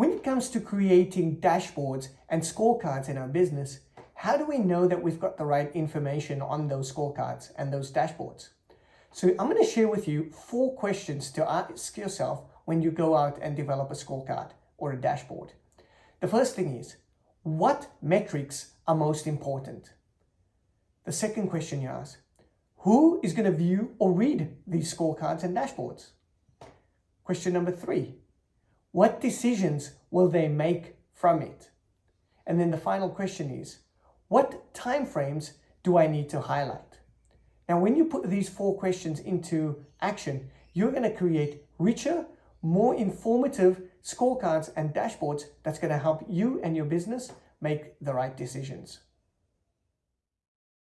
When it comes to creating dashboards and scorecards in our business, how do we know that we've got the right information on those scorecards and those dashboards? So I'm going to share with you four questions to ask yourself when you go out and develop a scorecard or a dashboard. The first thing is, what metrics are most important? The second question you ask, who is going to view or read these scorecards and dashboards? Question number three, what decisions will they make from it? And then the final question is, what timeframes do I need to highlight? Now, when you put these four questions into action, you're going to create richer, more informative scorecards and dashboards that's going to help you and your business make the right decisions.